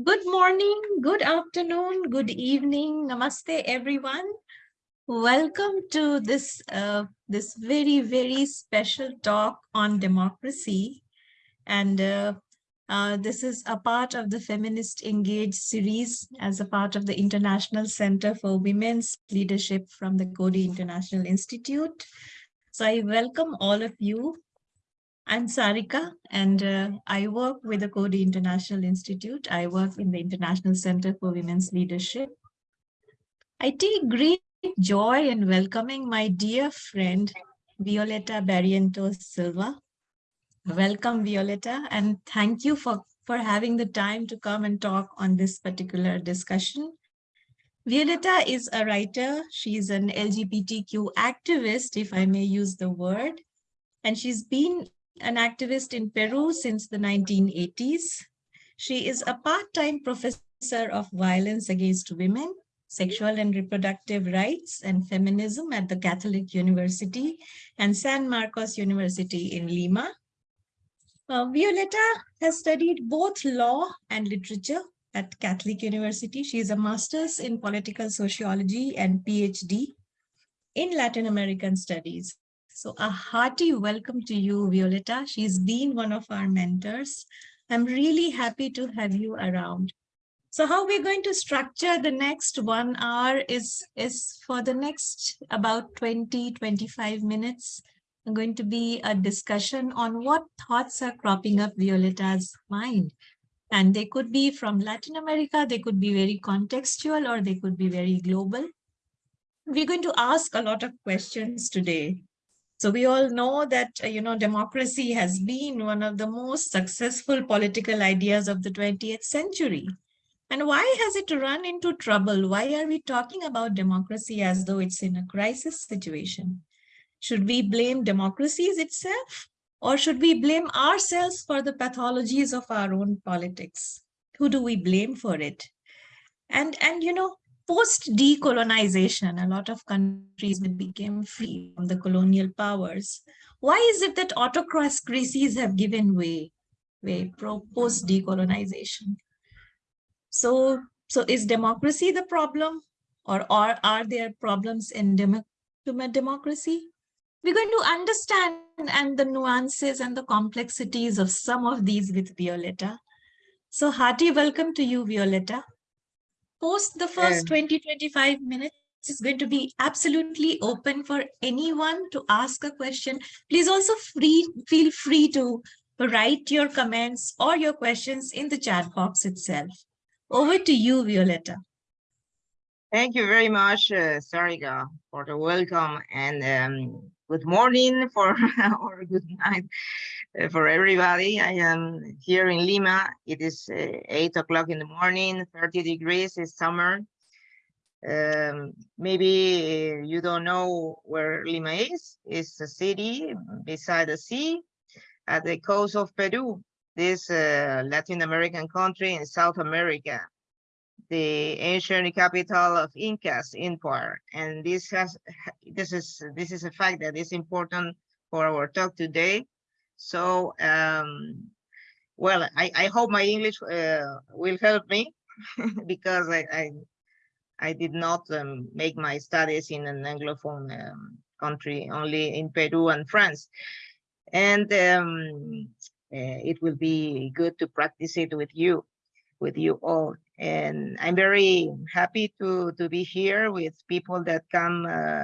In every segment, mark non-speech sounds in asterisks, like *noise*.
Good morning, good afternoon, good evening. Namaste, everyone. Welcome to this, uh, this very, very special talk on democracy. And uh, uh, this is a part of the Feminist Engage series as a part of the International Center for Women's Leadership from the Coady International Institute. So I welcome all of you I'm Sarika, and uh, I work with the Coady International Institute. I work in the International Center for Women's Leadership. I take great joy in welcoming my dear friend, Violeta Barrientos Silva. Welcome, Violeta, and thank you for, for having the time to come and talk on this particular discussion. Violeta is a writer. She's an LGBTQ activist, if I may use the word, and she's been an activist in Peru since the 1980s. She is a part-time professor of violence against women, sexual and reproductive rights and feminism at the Catholic University and San Marcos University in Lima. Uh, Violeta has studied both law and literature at Catholic University. She is a master's in political sociology and PhD in Latin American studies. So a hearty welcome to you, Violeta. She's been one of our mentors. I'm really happy to have you around. So how we're going to structure the next one hour is, is for the next about 20, 25 minutes, I'm going to be a discussion on what thoughts are cropping up Violeta's mind. And they could be from Latin America, they could be very contextual, or they could be very global. We're going to ask a lot of questions today. So we all know that, uh, you know, democracy has been one of the most successful political ideas of the 20th century. And why has it run into trouble? Why are we talking about democracy as though it's in a crisis situation? Should we blame democracies itself? Or should we blame ourselves for the pathologies of our own politics? Who do we blame for it? And, and you know, post-decolonization, a lot of countries became free from the colonial powers. Why is it that autocracies have given way, way post-decolonization? So, so is democracy the problem or, or are there problems in demo democracy? We're going to understand and the nuances and the complexities of some of these with Violeta. So hearty welcome to you, Violeta post the first 20, 25 minutes is going to be absolutely open for anyone to ask a question. Please also free, feel free to write your comments or your questions in the chat box itself. Over to you, Violeta. Thank you very much, uh, Sarika, for the welcome and um, good morning for *laughs* or good night uh, for everybody. I am here in Lima. It is uh, 8 o'clock in the morning, 30 degrees, it's summer. Um, maybe you don't know where Lima is. It's a city beside the sea at the coast of Peru, this uh, Latin American country in South America the ancient capital of Incas Empire. And this has this is this is a fact that is important for our talk today. So um, well, I, I hope my English uh, will help me *laughs* because I, I, I did not um, make my studies in an Anglophone um, country, only in Peru and France. And um, uh, it will be good to practice it with you, with you all. And I'm very happy to, to be here with people that come uh,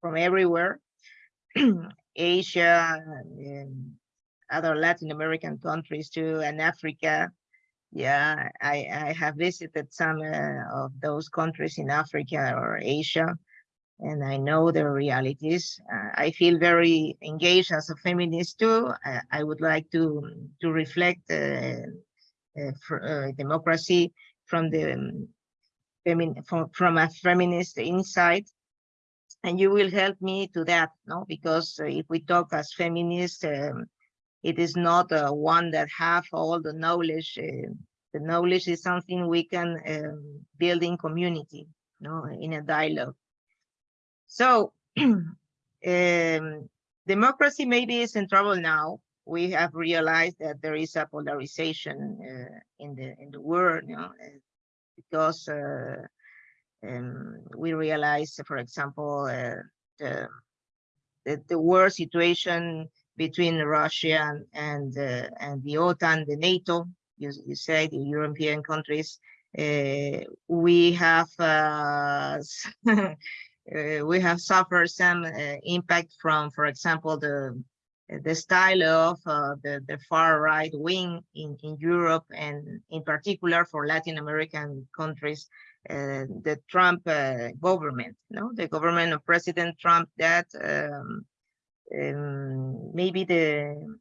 from everywhere, *clears throat* Asia, and other Latin American countries too, and Africa. Yeah, I, I have visited some uh, of those countries in Africa or Asia, and I know their realities. Uh, I feel very engaged as a feminist too. I, I would like to to reflect uh, uh, uh, democracy from the um, from, from a feminist insight and you will help me to that no? Because uh, if we talk as feminists um, it is not uh, one that have all the knowledge uh, the knowledge is something we can um, build in community no? In a dialogue. So *clears throat* um, democracy maybe is in trouble now we have realized that there is a polarization uh, in the in the world, you know, uh, because uh, um, we realize, for example, uh, the, the the war situation between Russia and and, uh, and the OTAN, the NATO, you, you say the European countries, uh, we have *laughs* we have suffered some impact from, for example, the the style of uh, the, the far right wing in, in Europe and in particular for Latin American countries, uh, the Trump uh, government, no, the government of President Trump that um, um, maybe the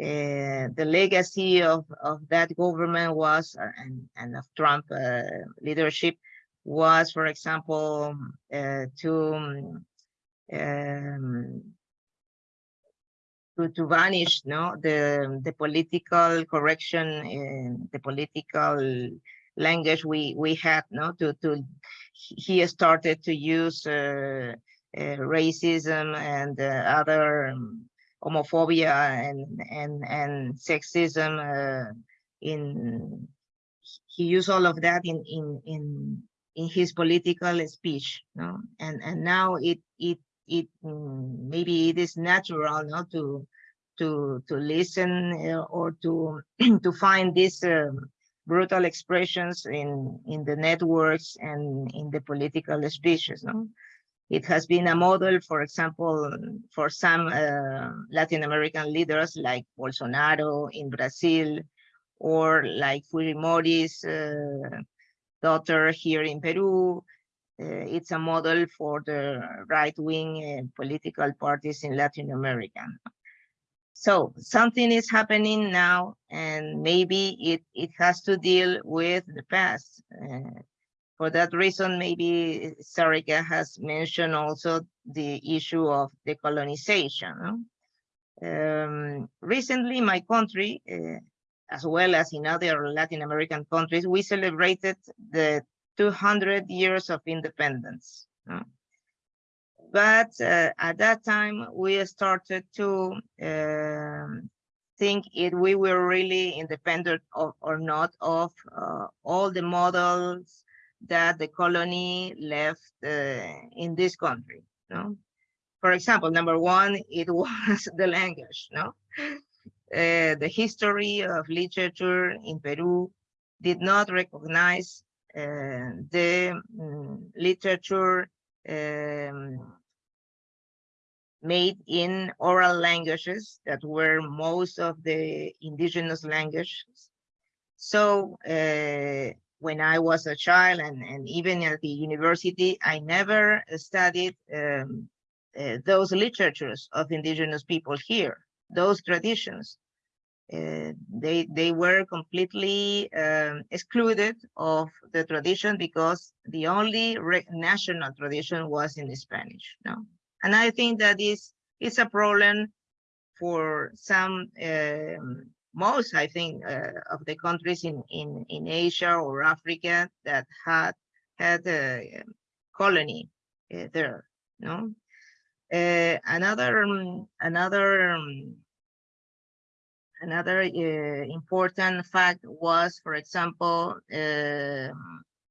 uh, the legacy of, of that government was uh, and, and of Trump uh, leadership was, for example, to um, to, to vanish no? The the political correction and the political language we we had no? To to he started to use uh, uh, racism and uh, other um, homophobia and and and sexism uh, in he used all of that in in in in his political speech no? And and now it it it mm, maybe it is natural not to to to listen uh, or to *clears throat* to find these um, brutal expressions in in the networks and in the political speeches no? It has been a model for example for some uh, latin american leaders like bolsonaro in brazil or like fujimori's uh, daughter here in peru it's a model for the right-wing uh, political parties in Latin America. So something is happening now, and maybe it, it has to deal with the past. Uh, for that reason, maybe Sarika has mentioned also the issue of decolonization. Um, recently, my country, uh, as well as in other Latin American countries, we celebrated the 200 years of independence. But uh, at that time, we started to um, think if we were really independent of, or not of uh, all the models that the colony left uh, in this country. No? For example, number one, it *laughs* was the language. No, uh, the history of literature in Peru did not recognize the um, literature um, made in oral languages that were most of the indigenous languages. So uh, when I was a child and, and even at the university, I never studied um, uh, those literatures of indigenous people here, those traditions. Uh, they they were completely um, excluded of the tradition because the only national tradition was in Spanish. No, and I think that is is a problem for some um, most I think uh, of the countries in in in Asia or Africa that had had a colony uh, there. No, uh, another um, another um, another uh, important fact was, for example, uh,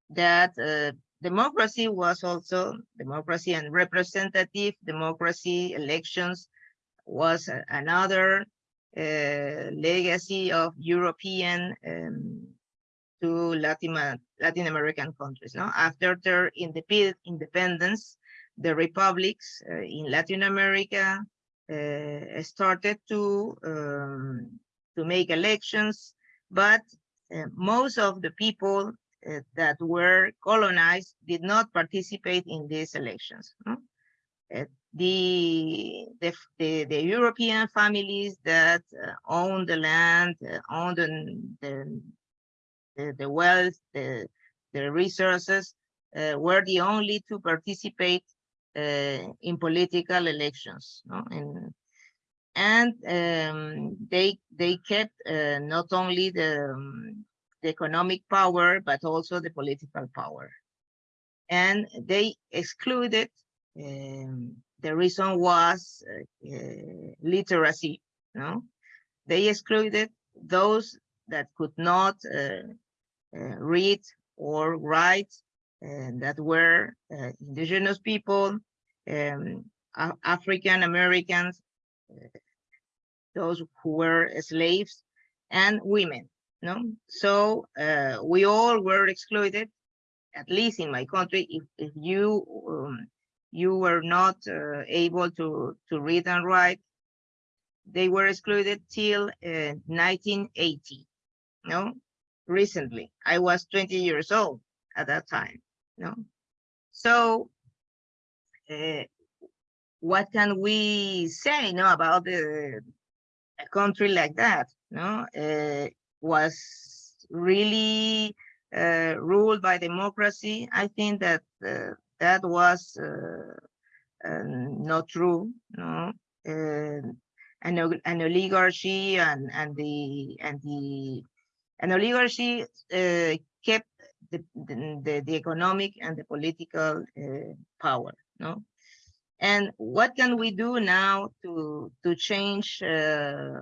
that uh, democracy was also democracy and representative democracy elections was another uh, legacy of European um, to Latin, Latin American countries. No? After their independence, the republics uh, in Latin America uh, started to um, to make elections, but uh, most of the people uh, that were colonized did not participate in these elections. No? The, the, the, the, European families that uh, own the land, uh, own the, the, the, wealth, the, the resources, uh, were the only to participate uh, in political elections. No? And, and um, they they kept uh, not only the, um, the economic power, but also the political power. And they excluded, um, the reason was uh, literacy, no? they excluded those that could not uh, uh, read or write and that were uh, indigenous people, um, African Americans, those who were slaves, and women. No, so uh, we all were excluded. At least in my country, if if you um, you were not uh, able to to read and write, they were excluded till uh, 1980. No, recently I was 20 years old at that time. No, so uh, what can we say no about the a country like that no? Uh, was really uh, ruled by democracy. I think that that was not true no? An, an oligarchy and and the and the an oligarchy kept the, the, the economic and the political uh, power no and what can we do now to, to change uh,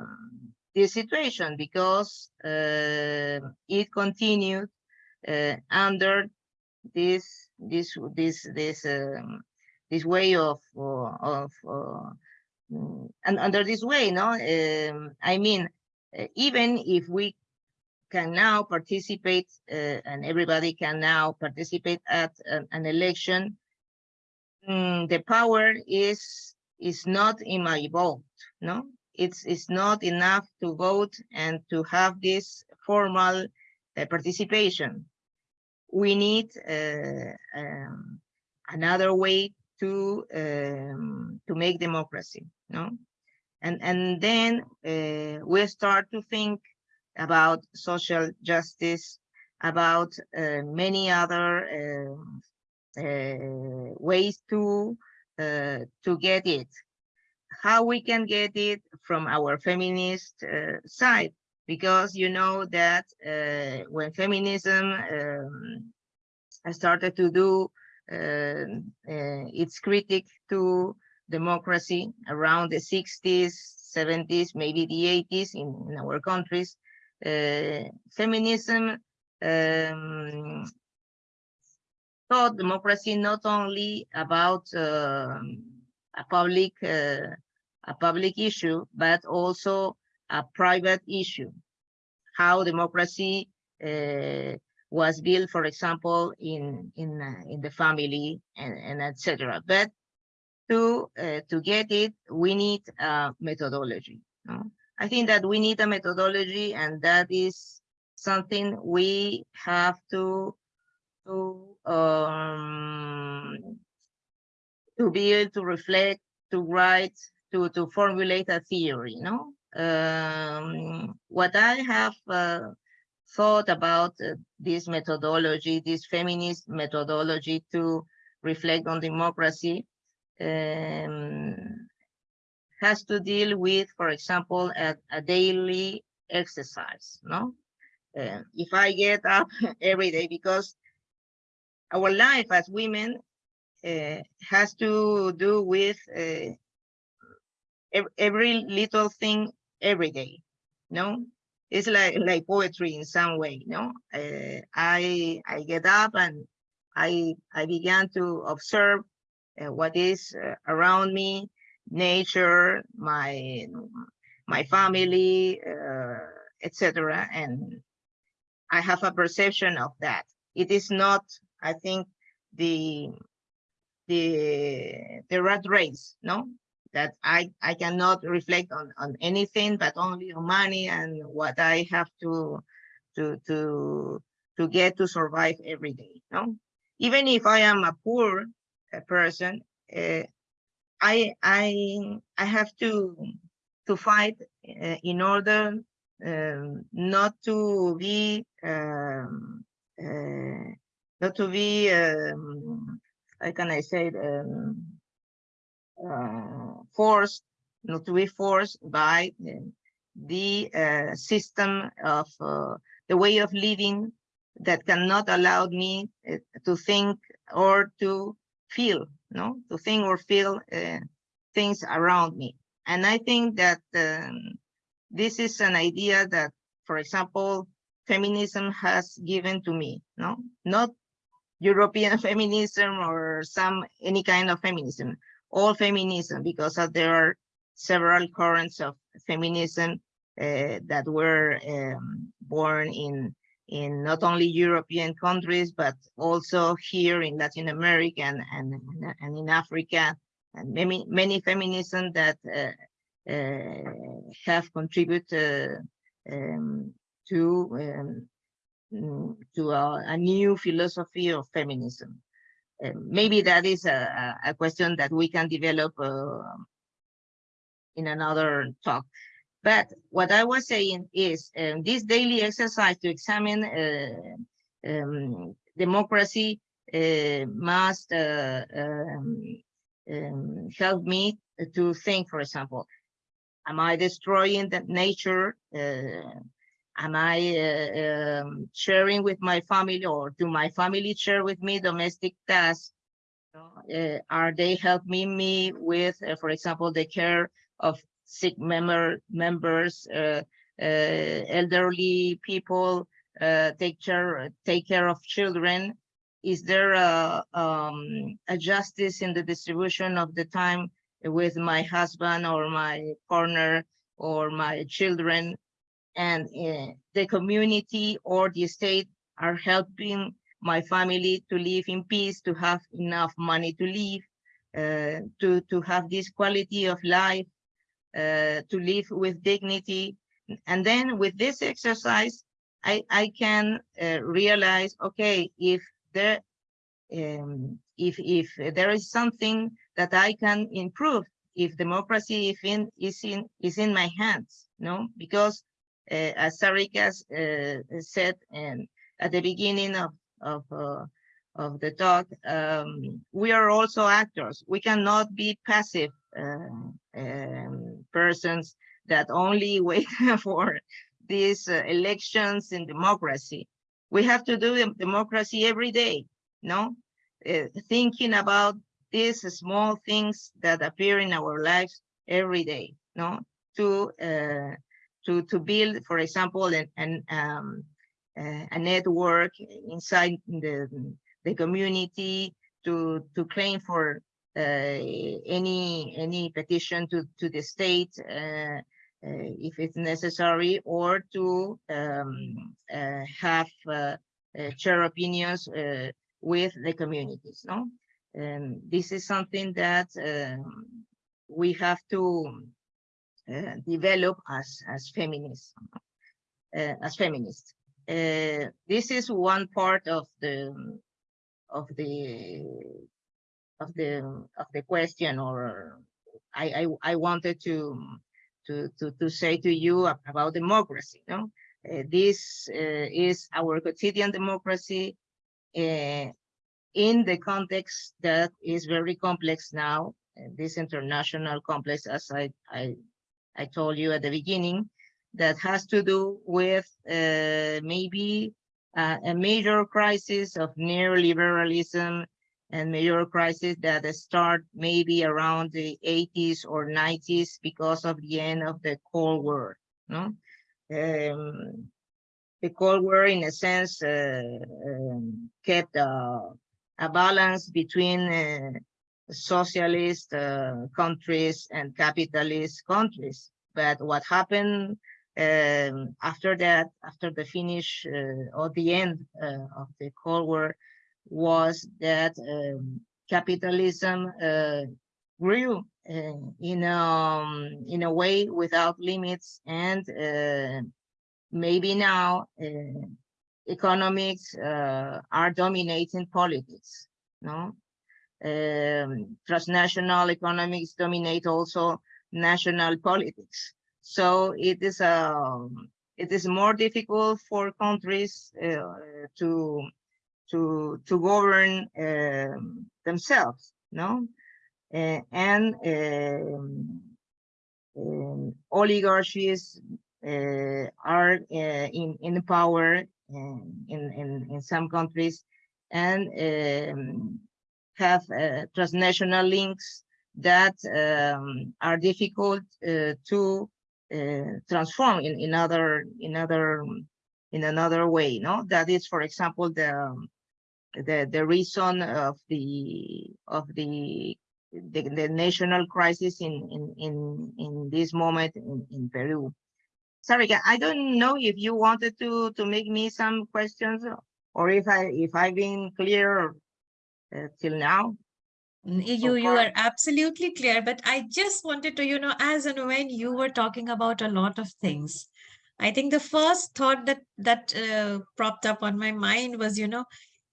this situation? Because uh, it continued uh, under this this this this um, this way of uh, of uh, and under this way, no. Um, I mean, even if we can now participate and everybody can now participate at an, an election mm, the power is is not in my vote no? It's it's not enough to vote and to have this formal uh, participation. We need uh, um, another way to um, to make democracy no? And and then uh, we start to think about social justice about uh, many other um, uh, ways to uh, to get it. How we can get it from our feminist uh, side. Because you know that when feminism um, started to do its critic to democracy around the 60s 70s maybe the 80s in, in our countries uh, feminism um, thought democracy not only about uh, a public uh, a public issue, but also a private issue. How democracy uh, was built, for example, in in uh, in the family and, and etc. But to uh, to get it, we need a methodology. I think that we need a methodology, and that is something we have to to um, to be able to reflect, to write, to to formulate a theory. No, um, what I have uh, thought about uh, this methodology, this feminist methodology to reflect on democracy, um, has to deal with, for example, a, a daily exercise. No, uh, if I get up *laughs* every day because our life as women uh, has to do with uh, every little thing every day no it's like like poetry in some way no uh, i i get up and i i began to observe what is around me nature my my family uh, etc and i have a perception of that. It is not I think the the the rat race, no, that I I cannot reflect on on anything but only on money and what I have to to to to get to survive every day, no. Even if I am a poor uh, person, uh, I I I have to to fight uh, in order um, not to be um, uh, not to be, um, how can I say, um, uh, forced, not to be forced by the uh, system of uh, the way of living that cannot allow me uh, to think or to feel, no, to think or feel uh, things around me. And I think that um, this is an idea that, for example, feminism has given to me, no? Not European *laughs* feminism or some any kind of feminism, all feminism, because there are several currents of feminism uh, that were um, born in in not only European countries, but also here in Latin America and, and, and in Africa, and many, many feminism that uh, uh, have contributed um, to um, to a, a, new philosophy of feminism. Uh, maybe that is a, a, question that we can develop uh, in another talk. But what I was saying is um, this daily exercise to examine uh, um, democracy uh, must uh, um, um, help me to think, for example, am I destroying the nature? Uh, am I uh, um, sharing with my family or do my family share with me domestic tasks? Uh, are they helping me with, for example, the care of sick member members, uh, uh, elderly people, uh, take care take care of children. Is there a, um, a justice in the distribution of the time with my husband or my partner or my children? And uh, the community or the state are helping my family to live in peace, to have enough money to live, uh, to, to have this quality of life uh, to live with dignity. And then with this exercise, I, I can uh, realize, okay, if there, um, if, if there is something that I can improve, if democracy if in, is, in, is in my hands, no? Because uh, as Sarika uh, said and at the beginning of, of, uh, of the talk, um, we are also actors. We cannot be passive uh, um, persons that only *laughs* wait for these uh, elections in democracy. We have to do democracy every day, no? Uh, thinking about these small things that appear in our lives every day, no? To uh, to to build, for example, an, an um, uh, a network inside the the community to to claim for uh, any any petition to to the state uh, uh, if it's necessary, or to um, have share opinions with the communities. No, and this is something that um, we have to uh, develop as as feminists uh, as feminists uh, this is one part of the of the of the of the question or I, I, I wanted to, to, to, to say to you about democracy. No? Uh, this uh, is our quotidian democracy uh, in the context that is very complex now, this international complex, as I, I, I told you at the beginning, that has to do with uh, a major crisis of neoliberalism and major crisis that start maybe around the 80s or 90s because of the end of the Cold War. No, um, the Cold War, in a sense, uh, um, kept uh, a balance between uh, socialist uh, countries and capitalist countries. But what happened um, after that, after the finish uh, or the end uh, of the Cold War, was that um, capitalism uh, grew in um, in a way without limits and maybe now economics uh, are dominating politics no? Um, transnational economics dominate also national politics so it is um, it is more difficult for countries uh, to to to govern um, themselves, no, uh, and um, um, oligarchies uh, are uh, in in power in in in some countries and um, have uh, transnational links that um, are difficult uh, to uh, transform in, in other in other in another way no? That is for example the the the reason of the of the the, the national crisis in in in in this moment in, in peru. Sorry i don't know if you wanted to to make me some questions or if i if i've been clear uh, till now you you are absolutely clear but i just wanted to you know as and when you were talking about a lot of things i think the first thought that that uh, propped up on my mind was you know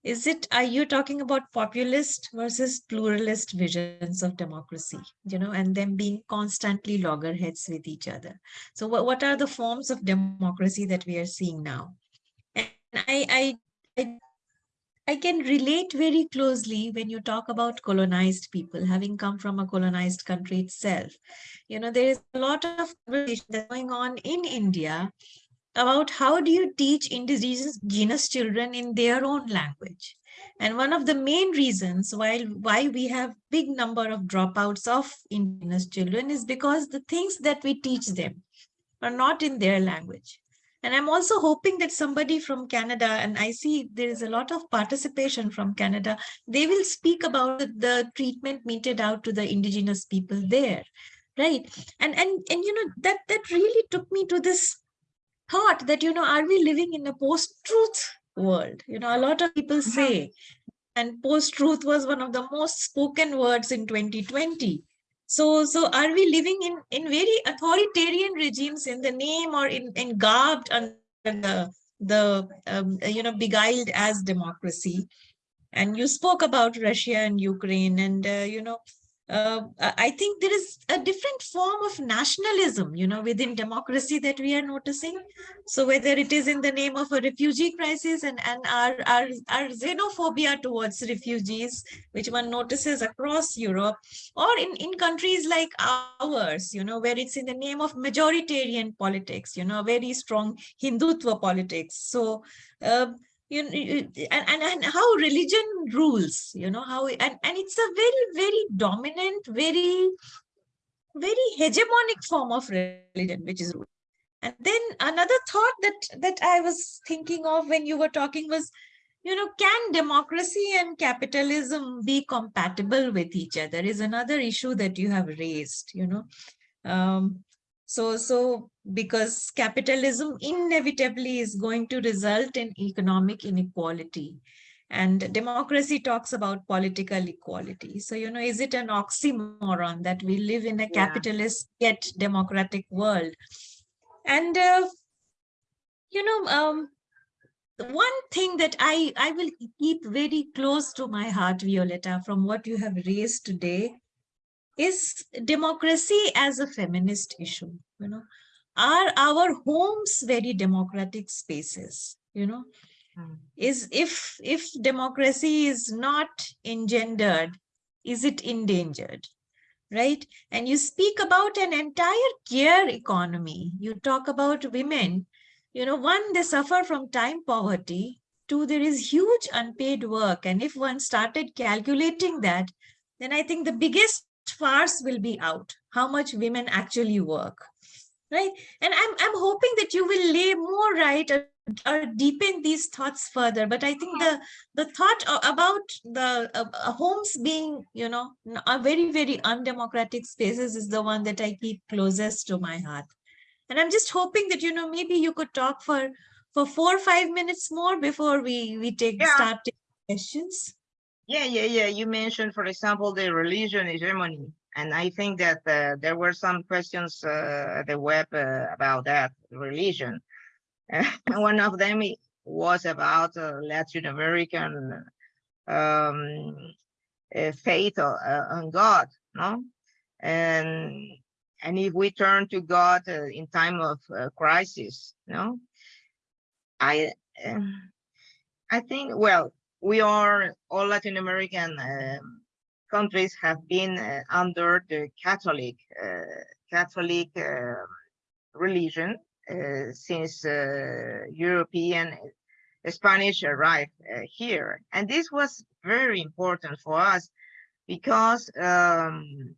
is it are you talking about populist versus pluralist visions of democracy you know and them being constantly loggerheads with each other? So what, what are the forms of democracy that we are seeing now? And i i, I I can relate very closely when you talk about colonized people, having come from a colonized country itself. You know, there is a lot of conversation going on in India about how do you teach indigenous children in their own language. And one of the main reasons why, why we have big number of dropouts of indigenous children is because the things that we teach them are not in their language. And I'm also hoping that somebody from Canada, and I see there is a lot of participation from Canada, they will speak about the treatment meted out to the indigenous people there, right? And, and, and you know, that, that really took me to this thought that, you know, are we living in a post-truth world? You know, a lot of people mm-hmm. say, and post-truth was one of the most spoken words in 2020 so, so are we living in, in very authoritarian regimes in the name or in, in garbed under the, the um, you know, beguiled as democracy? And you spoke about Russia and Ukraine and, uh, you know, uh, I think there is a different form of nationalism, you know, within democracy that we are noticing. So whether it is in the name of a refugee crisis and, and our, our, our xenophobia towards refugees, which one notices across Europe, or in, in countries like ours, you know, where it's in the name of majoritarian politics, you know, very strong Hindutva politics. So uh, you know, and, and, and how religion rules, you know, how, and, and it's a very, very dominant, very, very hegemonic form of religion, which is rule. And then another thought that, that I was thinking of when you were talking was, you know, can democracy and capitalism be compatible with each other is another issue that you have raised, you know. Um, so, so because capitalism inevitably is going to result in economic inequality and democracy talks about political equality. So, you know, is it an oxymoron that we live in a yeah. capitalist yet democratic world? And, uh, you know, um, one thing that I, I will keep very close to my heart, Violeta, from what you have raised today is democracy as a feminist issue you know? Are our homes very democratic spaces you know? Mm. is if if democracy is not engendered is it endangered right? And you speak about an entire care economy. You talk about women you know one they suffer from time poverty. Two there is huge unpaid work. And if one started calculating that then i think the biggest farce will be out, how much women actually work, right? And I'm, I'm hoping that you will lay more right or, or deepen these thoughts further. But I think the, the thought about the uh, homes being, you know, a very, very undemocratic spaces is the one that I keep closest to my heart. And I'm just hoping that, you know, maybe you could talk for for four or five minutes more before we, we take yeah. start taking questions. Yeah, yeah, yeah. You mentioned, for example, the religion hegemony. And I think that uh, there were some questions uh, at the web uh, about that religion. *laughs* one of them was about uh, Latin American um, uh, faith uh, on God, no? And and if we turn to God in time of crisis, no? I I think well we are all Latin American um, countries have been uh, under the Catholic uh, Catholic uh, religion uh, since uh, European Spanish arrived uh, here, and this was very important for us because um,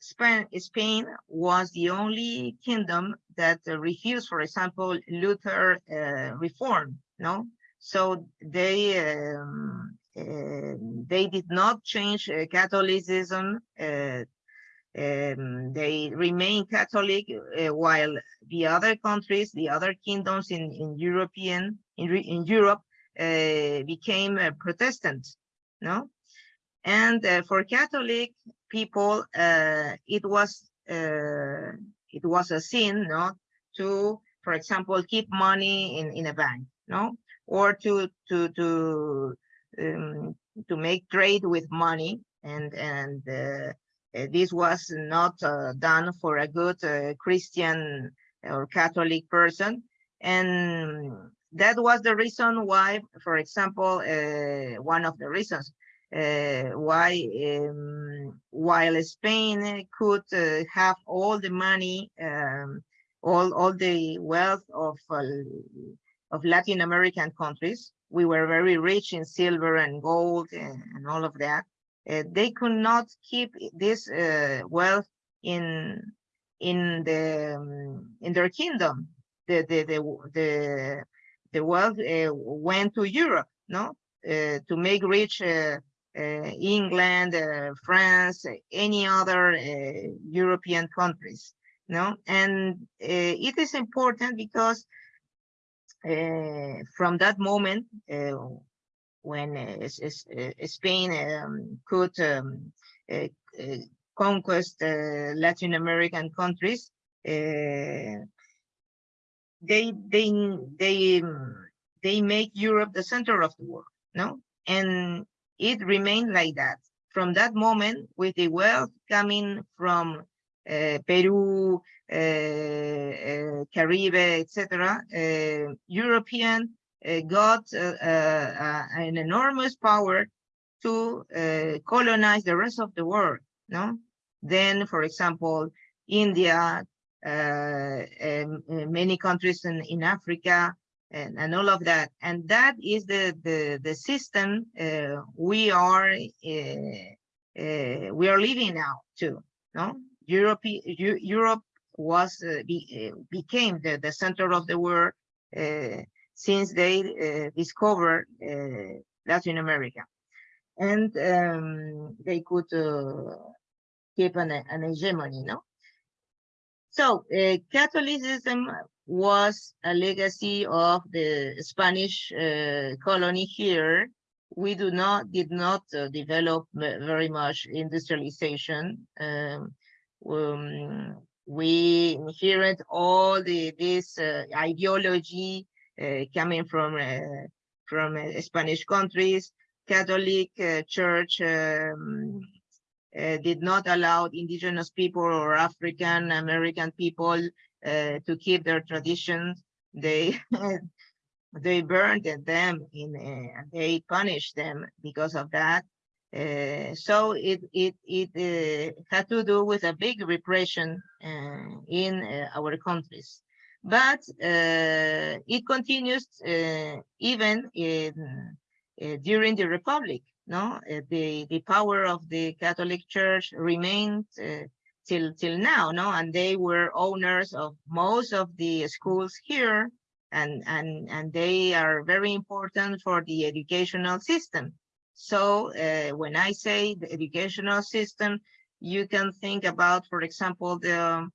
Spain, Spain was the only kingdom that uh, refused, for example, Luther uh, reform. No, so they um, uh, they did not change uh, Catholicism. Uh, um, they remain Catholic, uh, while the other countries, the other kingdoms in in European in in Europe became Protestant. No, and for Catholic people, uh, it was uh, it was a sin, no, to, for example, keep money in in a bank, no, or to to to um, to make trade with money, and and uh, uh this was not uh, done for a good uh, Christian or Catholic person, and that was the reason why, for example, one of the reasons uh, why um, while Spain could uh, have all the money, um, all all the wealth of uh, of Latin American countries, we were very rich in silver and gold and, and all of that. Uh, they could not keep this uh, wealth in in the um, in their kingdom. The the the the, the wealth uh, went to Europe, no, to make rich uh, England, uh, France, any other uh, European countries. No, and it is important because Eh, from that moment eh, when eh, Spain um, could um, conquest Latin American countries, they they they they make Europe the center of the world, no? And it remained like that. From that moment, with the wealth coming from uh, Peru, uh, uh, Caribbean, etc., European got an enormous power to colonize the rest of the world. No, then, for example, India, many countries in, in Africa, and, and all of that. And that is the the the system uh, we are uh, uh, we are living now too. No, Europe Europe was uh, be, uh, became the the center of the world uh, since they discovered Latin America, and um, they could keep an an hegemony. No. So Catholicism was a legacy of the Spanish uh, colony here. We do not did not uh, develop very much industrialization. Um, um, we inherit all the this uh, ideology uh, coming from uh, from uh, Spanish countries. Catholic Church um, did not allow indigenous people or African American people uh, to keep their traditions. They *laughs* they burned them in uh, they punished them because of that. Uh, so it it it uh, had to do with a big repression uh, in uh, our countries, but it continues even in during the republic. No, the the power of the Catholic Church remained till till now no? And they were owners of most of the schools here and and and they are very important for the educational system so uh, when i say the educational system you can think about for example the um,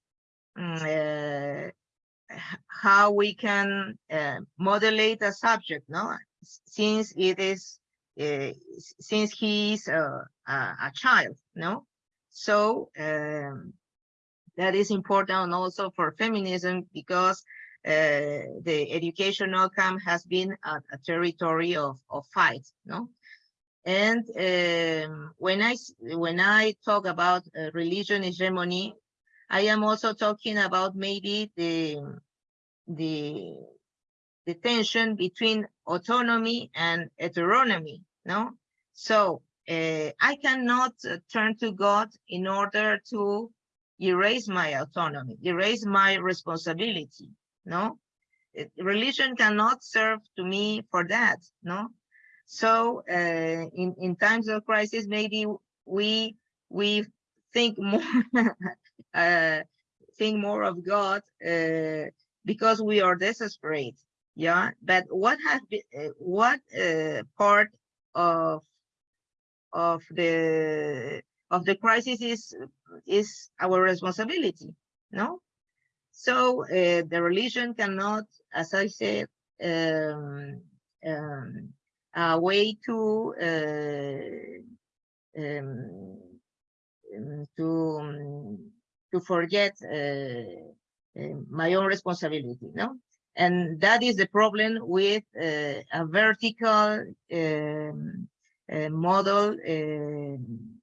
uh, how we can uh, modulate a subject no since it is uh, since he is a, a, child no so um, that is important also for feminism because uh, the educational camp has been a, a territory of, of fight, no? And um, when I when I talk about uh, religion hegemony, I am also talking about maybe the the the tension between autonomy and heteronomy, no? So uh, I cannot uh, turn to God in order to erase my autonomy, erase my responsibility, no? Religion cannot serve to me for that, no? So uh, in, in times of crisis, maybe we we think more, *laughs* uh, think more of God uh, because we are desperate. Yeah, but what has been, what part of of the of the crisis is is our responsibility? No, so uh, the religion cannot, as I said, um, um, a way to uh, um, um to um, to forget uh, uh, my own responsibility. No, and that is the problem with a vertical um, model um,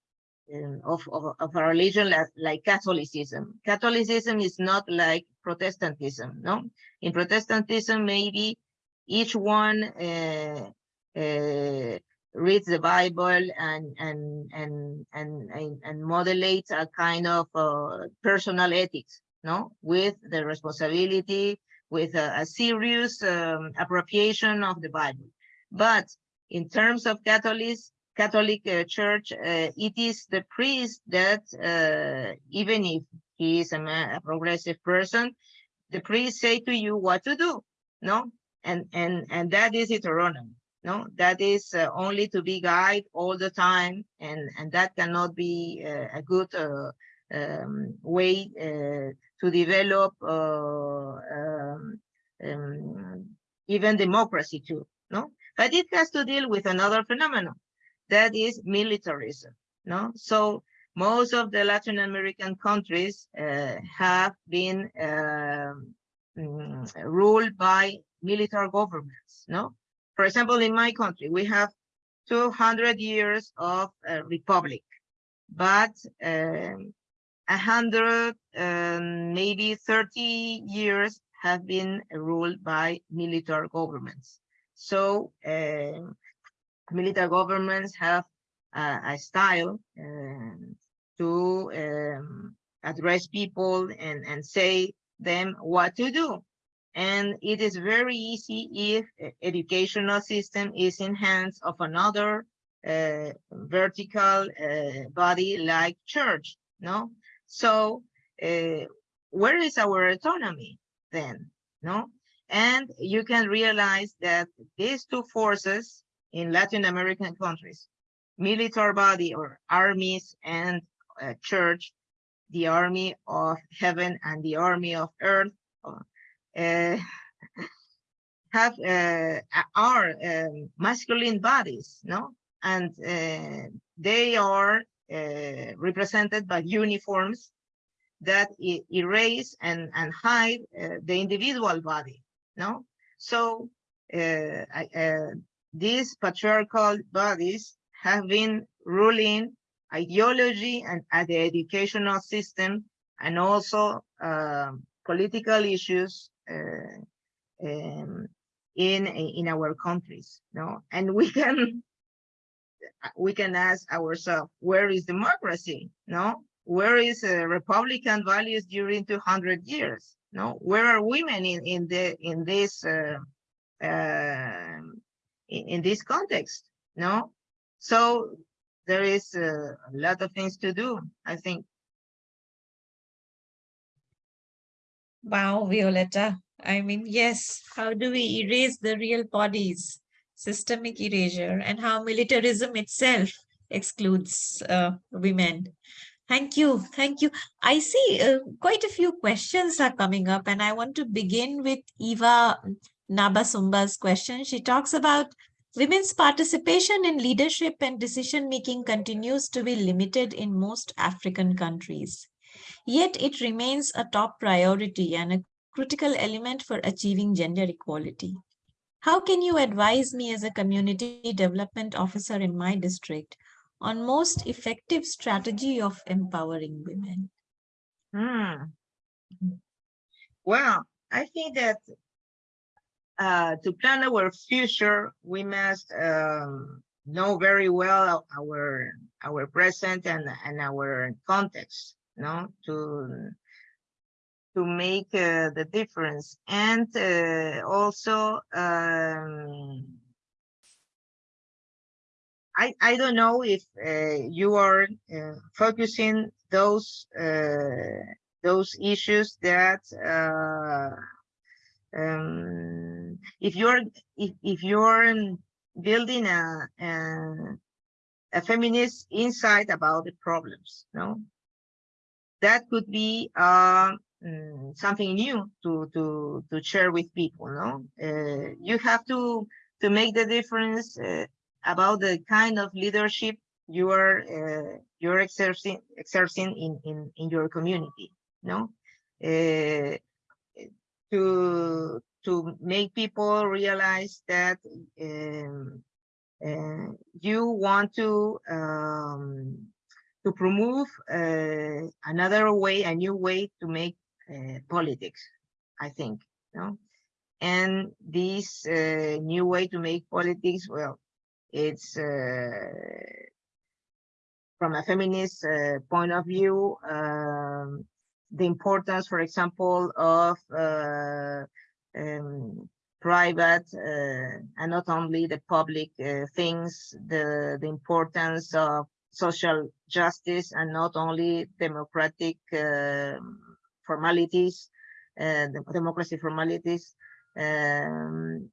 of, of, of, a religion like, like, Catholicism. Catholicism is not like Protestantism, no? In Protestantism, maybe each one uh, uh, reads the Bible and and and and and, and modulates a kind of uh, personal ethics, no, with the responsibility, with a, a serious um, appropriation of the Bible. But in terms of Catholics, Catholic uh, Church, uh, it is the priest that, uh, even if he is a, a, progressive person, the priest say to you what to do, no? And and and that is heteronomy, no? That is uh, only to be guided all the time, and and that cannot be uh, a good uh, um, way to develop um, um, even democracy too, no? But it has to deal with another phenomenon that is militarism. No, so most of the Latin American countries uh, have been uh, ruled by military governments. No, for example, in my country, we have 200 years of uh, republic, but um, a hundred, um, maybe 30 years have been ruled by military governments. So um, military governments have uh, a style um, to um, address people and, and say them what to do. And it is very easy if educational system is in hands of another uh, vertical uh, body like church, no? So uh, where is our autonomy then, no? And you can realize that these two forces in Latin American countries, military body or armies and uh, church, the army of heaven and the army of earth, uh, have uh, are um, masculine bodies, no? And uh, they are uh, represented by uniforms that erase and, and hide uh, the individual body, no? So I, these patriarchal bodies have been ruling ideology and at the educational system and also uh, political issues uh, um, in in our countries no and we can we can ask ourselves where is democracy no where is uh, republican values during 200 years no where are women in in the in this uh, uh, in, in this context, no? So there is a, a lot of things to do, I think. Wow, Violeta. I mean, yes, how do we erase the real bodies? Systemic erasure and how militarism itself excludes uh, women. Thank you. Thank you. I see uh, quite a few questions are coming up and I want to begin with Eva Nabasumba's question. She talks about women's participation in leadership and decision-making continues to be limited in most African countries. Yet it remains a top priority and a critical element for achieving gender equality. How can you advise me as a community development officer in my district on most effective strategy of empowering women? Hmm. Well, I think that uh, to plan our future, we must um, know very well our our present and and our context, no, to to make uh, the difference, and uh, also um, I I don't know if uh, you are uh, focusing those uh, those issues that uh, um, if you're if, if you're building a, a a feminist insight about the problems no that could be uh, mm, something new to to to share with people no? Uh, you have to to make the difference uh, about the kind of leadership you are uh, you're exerting exerting in in in your community no? Uh, to to make people realize that um, uh, you want to um, to promote uh, another way, a new way to make uh, politics, I think, no? And this uh, new way to make politics, well, it's uh, from a feminist uh, point of view, um, the importance, for example, of uh, um, private and not only the public things, the, the importance of social justice and not only democratic um, formalities, uh, democracy formalities, um,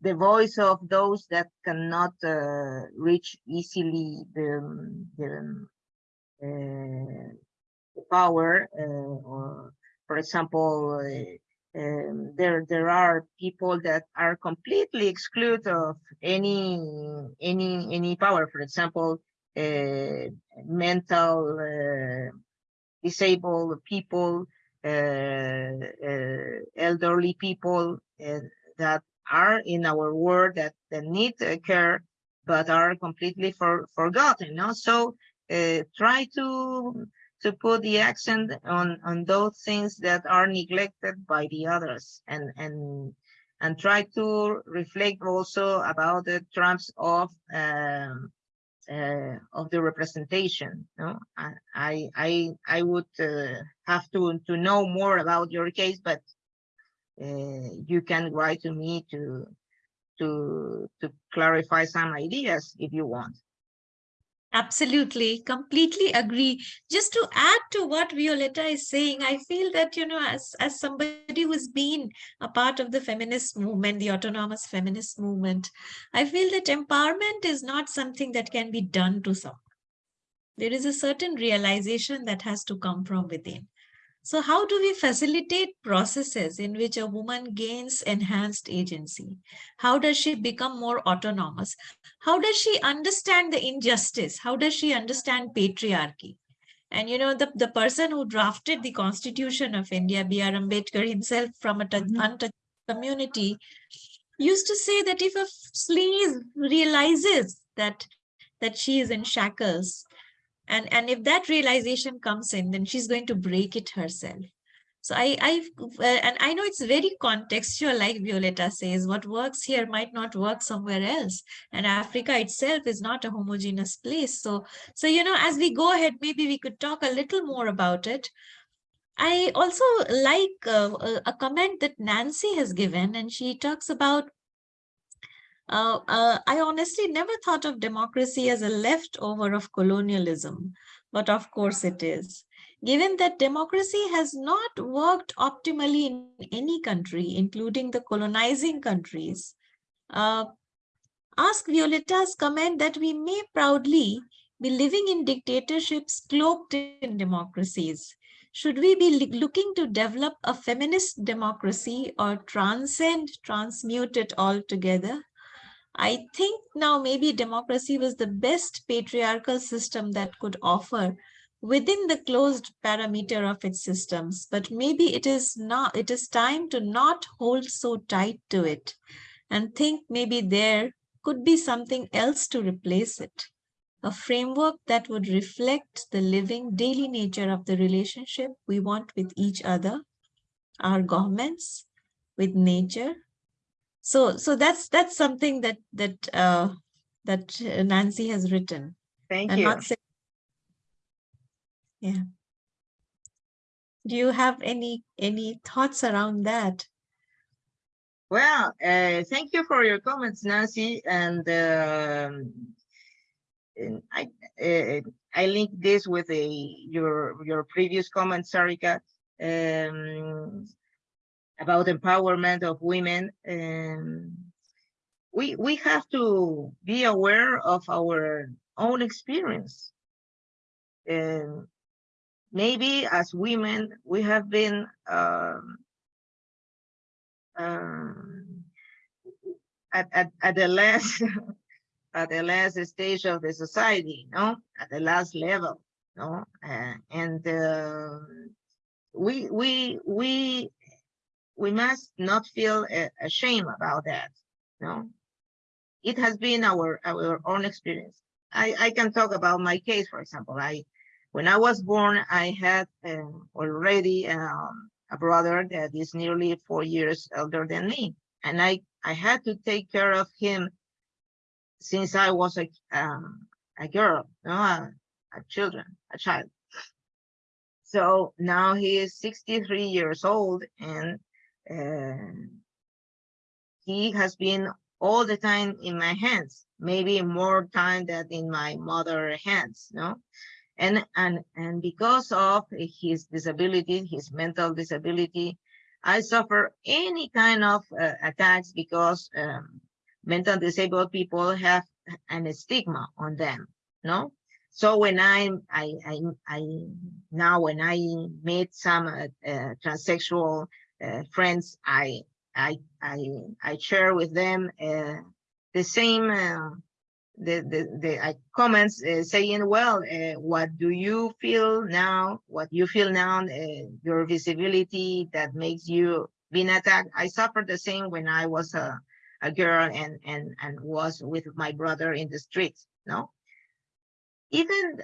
the voice of those that cannot uh, reach easily the, the, uh, the power, uh, or for example, uh, um, there there are people that are completely excluded of any any any power. For example, mental uh, disabled people, uh, elderly people that are in our world that, that need care, but are completely for, forgotten. No? So try to to put the accent on on those things that are neglected by the others and and and try to reflect also about the terms of um, uh, of the representation. No, I I I would uh, have to to know more about your case, but uh, you can write to me to to to clarify some ideas if you want. Absolutely, completely agree. Just to add to what Violeta is saying, I feel that, you know, as, as somebody who's been a part of the feminist movement, the autonomous feminist movement, I feel that empowerment is not something that can be done to someone. There is a certain realization that has to come from within. So how do we facilitate processes in which a woman gains enhanced agency? How does she become more autonomous? How does she understand the injustice? How does she understand patriarchy? And you know, the, the person who drafted the constitution of India, B.R. Ambedkar himself from a mm-hmm. untouched community, used to say that if a slave realizes that that she is in shackles and and if that realization comes in then she's going to break it herself. So i i and i know it's very contextual like violeta says what works here might not work somewhere else. And africa itself is not a homogeneous place. So so you know as we go ahead maybe we could talk a little more about it. I also like uh, a comment that Nancy has given, and she talks about uh, uh, I honestly never thought of democracy as a leftover of colonialism, but of course it is. Given that democracy has not worked optimally in any country, including the colonizing countries, uh, ask Violeta's comment that we may proudly be living in dictatorships cloaked in democracies. Should we be looking to develop a feminist democracy or transcend, transmute it altogether? I think now maybe democracy was the best patriarchal system that could offer within the closed parameter of its systems, but maybe it is not, it is time to not hold so tight to it and think maybe there could be something else to replace it. A framework that would reflect the living daily nature of the relationship we want with each other, our governments, with nature, so so that's that's something that that uh, that Nancy has written. Thank you. yeah. Do you have any any thoughts around that? Well, uh, thank you for your comments, Nancy. And, um, I, uh, I link this with a your your previous comment, Sarika, um, about empowerment of women. Um, we we have to be aware of our own experience. And maybe as women, we have been um, um, at, at, at the last *laughs* at the last stage of the society, no, at the last level, no, uh, and uh, we we we we must not feel ashamed about that, no. It has been our our own experience. I I can talk about my case, for example. I when I was born, I had um, already um, a brother that is nearly four years older than me, and I I had to take care of him since I was a um, a girl, no, a, a children, a child. So now he is 63 years old and he has been all the time in my hands, maybe more time than in my mother hands, no? And, and, and because of his disability, his mental disability, I suffer any kind of uh, attacks because um, mental disabled people have an stigma on them, no? So when I, I, I, I now when I meet some uh, uh, transsexual friends, I, I, I, I share with them uh, the same uh, the the, the uh, comments saying, well, what do you feel now? What you feel now? your visibility that makes you being attacked. I suffered the same when I was a a girl and and and was with my brother in the streets no even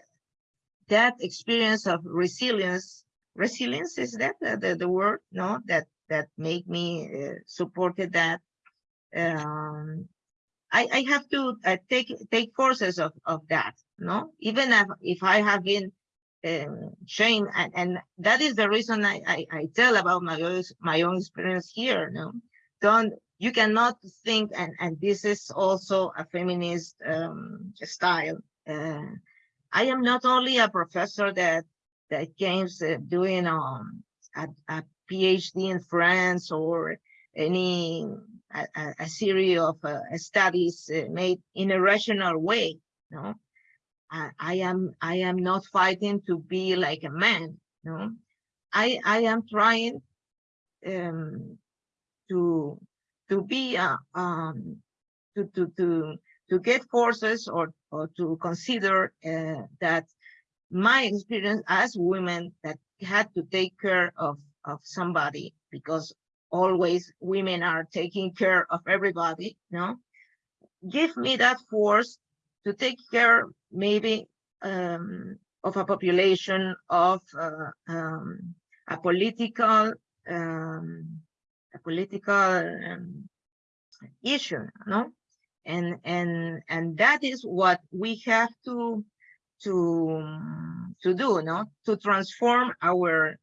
that experience of resilience resilience is that the, the, word no that that make me uh, supported that um i i have to uh, take take courses of of that no even if, if i have been um, shamed and, and that is the reason I, I, I tell about my own my own experience here no don't you cannot think, and, and this is also a feminist um, style. Uh, I am not only a professor that that James uh, doing um, a, a, PhD in France or any a, a series of uh, studies uh, made in a rational way. No, I, I, am I am not fighting to be like a man. No, I I am trying um, to to be uh, um, to to to to get courses or or to consider uh, that my experience as women that had to take care of of somebody because always women are taking care of everybody no give me that force to take care maybe um, of a population of uh, um, a political um, a political um, issue, no? And and and that is what we have to to to do, no? To transform our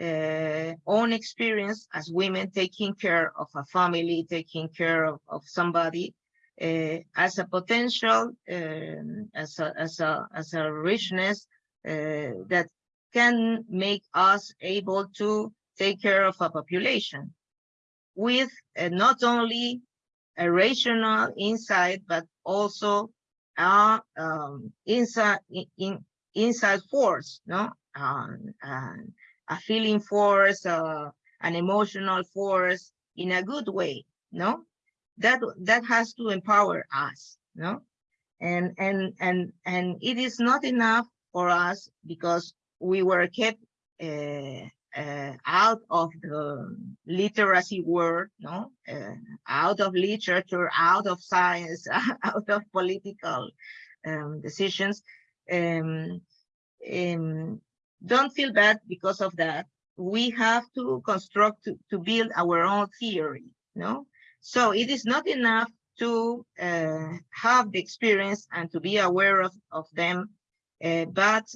uh, own experience as women taking care of a family, taking care of, of somebody uh, as a potential, um, as a as a as a richness uh, that can make us able to take care of a population with uh, not only a rational insight, but also a um, inside in, inside force, no, um, a feeling force, uh, an emotional force in a good way, no. That that has to empower us, no, and and and and it is not enough for us because we were kept uh, uh, out of the literacy world, no, uh, out of literature, out of science, *laughs* out of political um, decisions. Um, um, don't feel bad because of that. We have to construct to, to build our own theory, no. So it is not enough to uh, have the experience and to be aware of of them, uh, but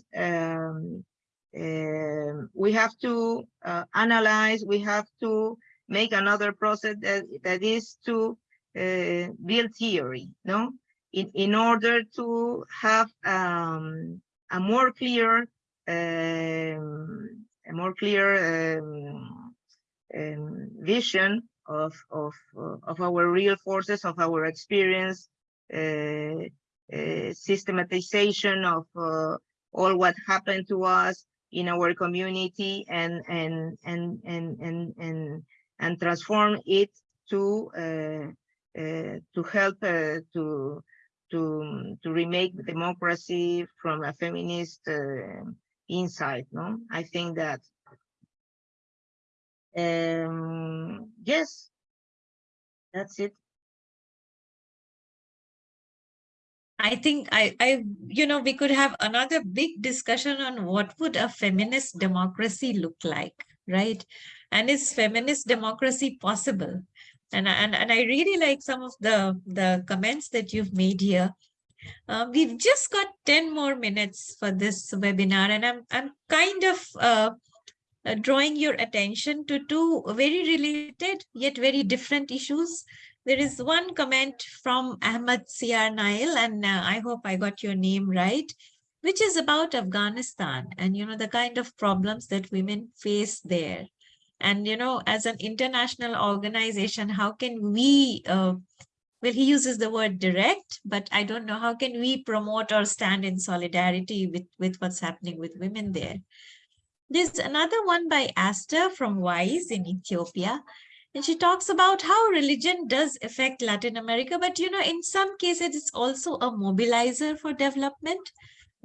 um, we have to uh, analyze, we have to make another process that, that is to uh, build theory, no? In, in order to have um, a more clear, um, a more clear um, um, vision of of of our real forces, of our experience, uh, systematization of uh, all what happened to us in our community, and and and and and and and transform it to uh, uh, to help uh, to to to remake democracy from a feminist insight. No, I think that um, yes, that's it. I think I, I, you know, we could have another big discussion on what would a feminist democracy look like, right? And is feminist democracy possible? And, and, and I really like some of the, the comments that you've made here. Uh, we've just got 10 more minutes for this webinar, and I'm, I'm kind of uh, uh, drawing your attention to two very related yet very different issues. There is one comment from Ahmad Siar Nail, and uh, I hope I got your name right, which is about Afghanistan and, you know, the kind of problems that women face there. And, you know, as an international organization, how can we, uh, well, he uses the word direct, but I don't know, how can we promote or stand in solidarity with, with what's happening with women there? There's another one by Aster from WISE in Ethiopia. And she talks about how religion does affect Latin America, but you know, in some cases, it's also a mobilizer for development.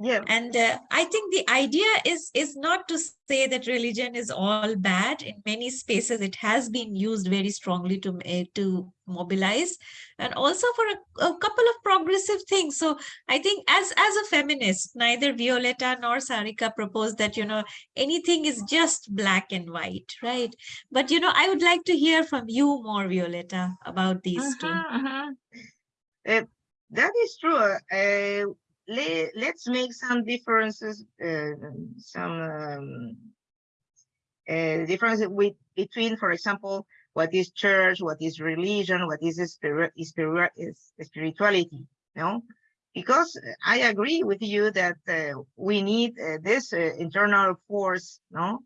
Yeah. And uh, I think the idea is, is not to say that religion is all bad. In many spaces, it has been used very strongly to, uh, to mobilize and also for a, a, couple of progressive things. So I think as, as a feminist, neither Violeta nor Sarika proposed that, you know, anything is just black and white, right? But, you know, I would like to hear from you more, Violeta, about these uh -huh, two. Uh -huh. uh, that is true. Let, let's make some differences, uh, some um, uh, differences with between, for example, what is church, what is religion, what is spirit, spirit, spirituality, know? Because I agree with you that uh, we need uh, this uh, internal force, no?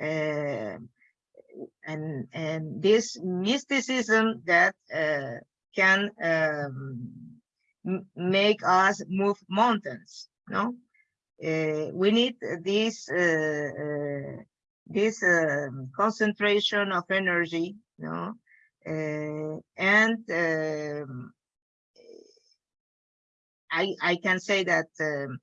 Uh, and and this mysticism that can um, make us move mountains no? Uh, we need this uh, uh, this um, concentration of energy no? Uh, and um, i i can say that um,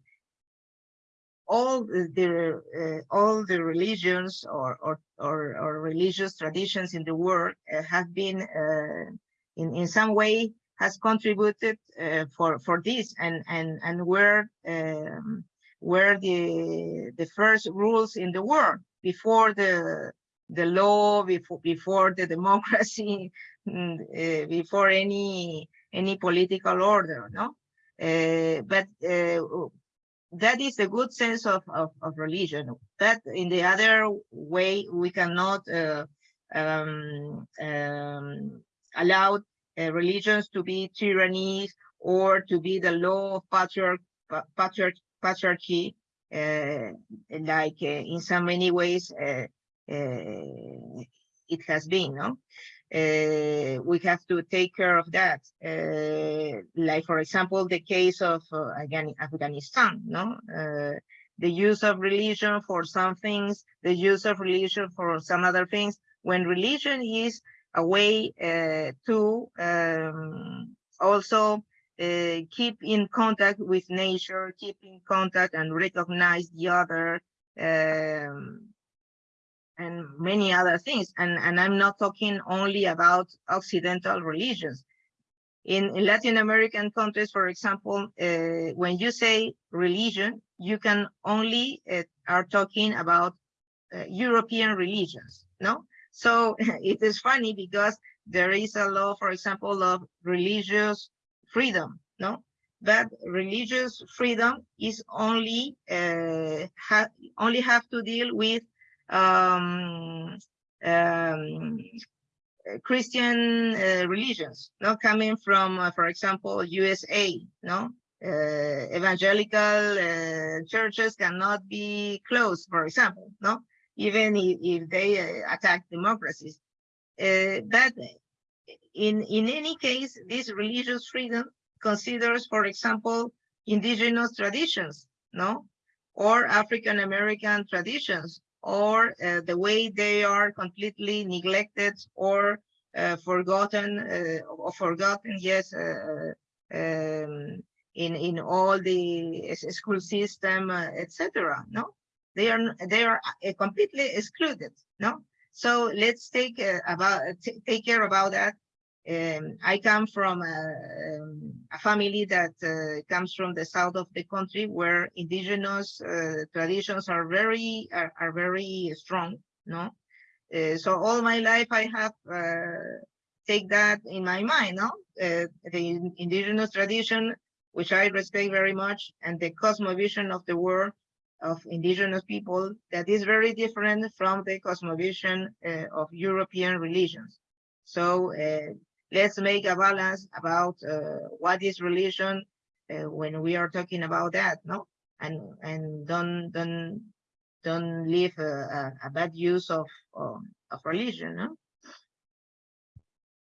all the uh, all the religions or, or or or religious traditions in the world uh, have been in in some way has contributed uh, for for this. And and and were um, were the the first rules in the world before the the law before before the *laughs* democracy uh, before any any political order no? Uh, but uh, that is a good sense of, of, of religion. But in the other way we cannot uh, um, um, allow uh, religions to be tyrannies or to be the law of patriarch, patriarch, patriarchy, uh, like uh, in so many ways uh, uh, it has been, no? Uh, we have to take care of that. like, for example, the case of again Afghanistan, no? the use of religion for some things, the use of religion for some other things. When religion is a way uh, to um, also uh, keep in contact with nature, keep in contact and recognize the other, um, and many other things. And, and I'm not talking only about Occidental religions. In, in Latin American countries, for example, uh, when you say religion, you can only uh, are talking about uh, European religions, no? So *laughs* it is funny because there is a law, for example, of religious freedom, no? But religious freedom is only uh, ha only have to deal with um, um, Christian uh, religions, not coming from, uh, for example, USA, no? uh, evangelical churches cannot be closed, for example, no? Even if, if they uh, attack democracies. Uh, but in, in any case, this religious freedom considers, for example, indigenous traditions, no? Or African-American traditions, or uh, the way they are completely neglected or uh, forgotten, uh, or forgotten, yes, uh, um, in in all the school system, uh, etc. No, they are they are uh, completely excluded. No, so let's take uh, about take care about that. Um, I come from a, um, a family that uh, comes from the south of the country, where indigenous uh, traditions are very are, are very strong. No, uh, so all my life I have take that in my mind. No, the indigenous tradition which I respect very much, and the cosmovision of the world of indigenous people that is very different from the cosmovision uh, of European religions. So uh, let's make a balance about uh, what is religion uh, when we are talking about that, no? And and don't don't don't leave a, a, a bad use of, of of religion, no?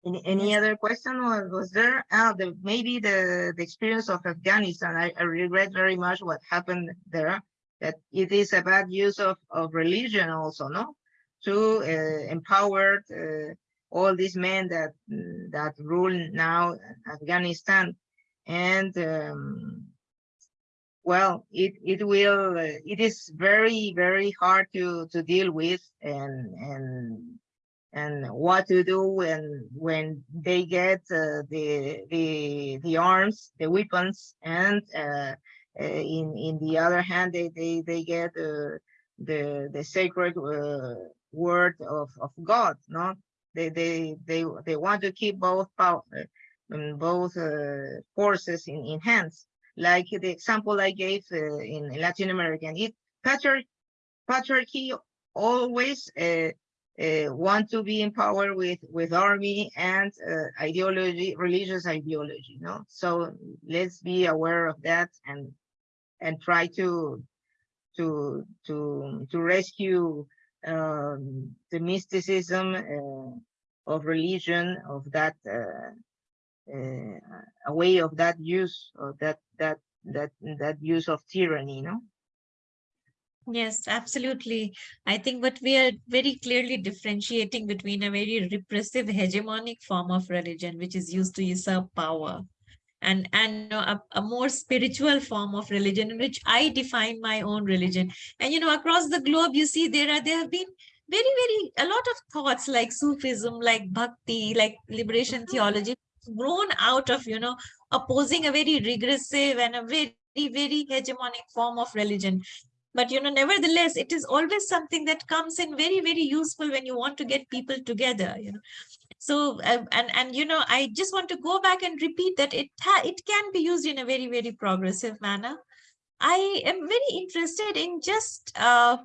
Any, any other question was, was there? Uh, the, maybe the, the experience of Afghanistan. I, I regret very much what happened there, that it is a bad use of, of religion also, no? To uh, empower uh, all these men that that rule now Afghanistan. And um, well, it, it will, uh, it is very, very hard to, to deal with and, and and what to do when when they get uh, the the the arms, the weapons, and uh, in in the other hand, they they they get uh, the the sacred uh, word of of God. No, they they they they want to keep both power, um, both uh, forces in in hands. Like the example I gave in Latin American, it patriarchy patriarchy always uh, want to be in power with with army and uh, ideology, religious ideology. No, so let's be aware of that and and try to to to to rescue um, the mysticism uh, of religion of that uh, uh, a way of that use of that that that that use of tyranny. No. Yes, absolutely. I think what we are very clearly differentiating between a very repressive hegemonic form of religion, which is used to usurp power, and and a, a, more spiritual form of religion in which I define my own religion. And you know, across the globe, you see there are there have been very very a lot of thoughts like Sufism, like Bhakti, like liberation mm-hmm. theology, grown out of you know opposing a very regressive and a very very hegemonic form of religion but you know nevertheless it is always something that comes in very very useful when you want to get people together you know so uh, and and you know i just want to go back and repeat that it it can be used in a very very progressive manner i am very interested in just uh,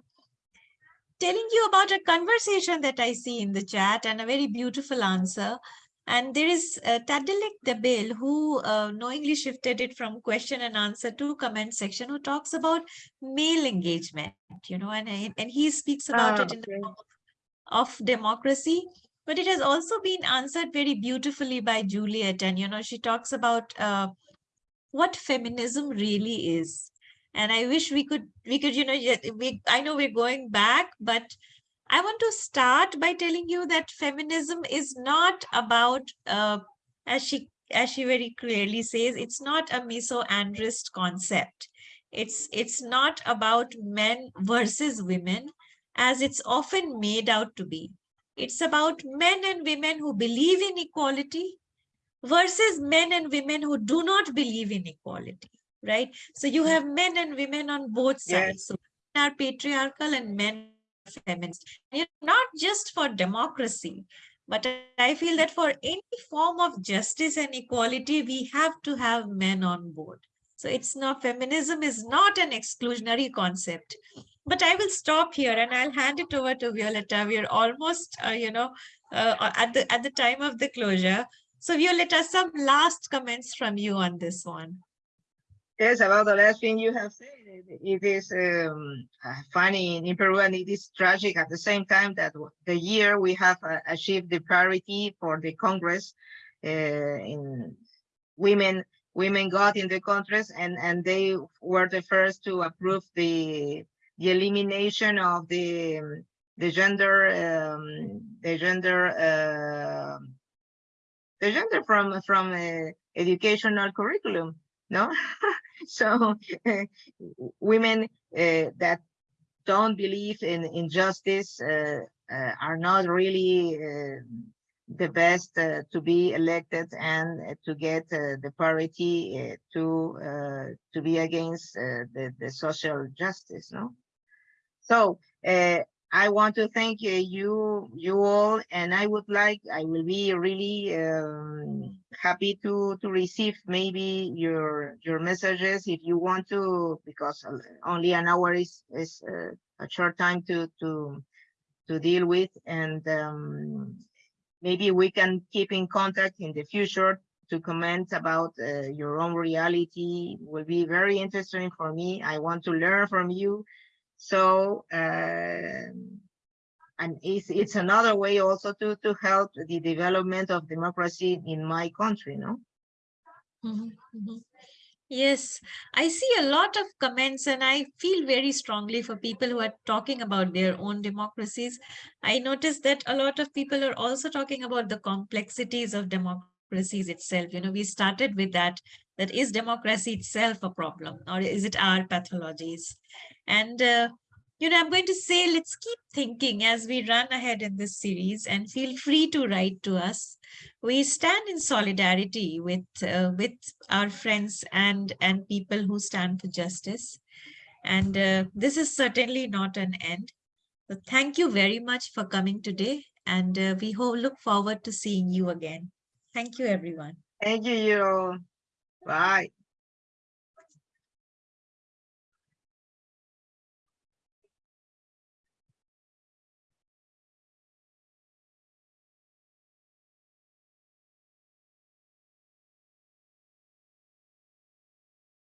telling you about a conversation that i see in the chat and a very beautiful answer and there is uh, Tadilek Debil who uh, knowingly shifted it from question and answer to comment section who talks about male engagement, you know, and, and he speaks about oh, it in okay. the form of democracy. But it has also been answered very beautifully by Juliet. And, you know, she talks about uh, what feminism really is. And I wish we could, we could, you know, we, I know we're going back, but I want to start by telling you that feminism is not about, uh, as she as she very clearly says, it's not a misandrist concept. It's it's not about men versus women, as it's often made out to be. It's about men and women who believe in equality versus men and women who do not believe in equality, right? So you have men and women on both sides. Yes. So men are patriarchal and men are feminist. Not just for democracy, but I feel that for any form of justice and equality, we have to have men on board. So it's not, feminism is not an exclusionary concept. But I will stop here and I'll hand it over to Violeta. We're almost, uh, you know, uh, at the at the time of the closure. So Violeta, some last comments from you on this one. Yes, about the last thing you have said, it- is um, funny in Peru and it is tragic at the same time that the year we have uh, achieved the parity for the Congress uh, in women, women got in the Congress and, and they were the first to approve the, the elimination of the, the gender, um, the gender, uh, the gender from, from uh, educational curriculum, no? *laughs* so *laughs* uh, women that don't believe in injustice uh, uh, are not really uh, the best to be elected and to get the parity to to be against the, the social justice no so uh, I want to thank uh, you, you all, and I would like, I will be really um, happy to to receive maybe your your messages if you want to, because only an hour is is uh, a short time to to to deal with, and um, maybe we can keep in contact in the future to comment about uh, your own reality. Will be very interesting for me. I want to learn from you. So, um, and it's, it's another way also to, to help the development of democracy in my country, no? Mhm, mhm. Yes, I see a lot of comments and I feel very strongly for people who are talking about their own democracies. I noticed that a lot of people are also talking about the complexities of democracies itself. You know, we started with that, that is democracy itself a problem or is it our pathologies? And uh, you know, I'm going to say, let's keep thinking as we run ahead in this series and feel free to write to us. We stand in solidarity with, uh, with our friends and, and people who stand for justice. And uh, this is certainly not an end. So thank you very much for coming today. And uh, we ho- look forward to seeing you again. Thank you, everyone. Thank you, you. Bye.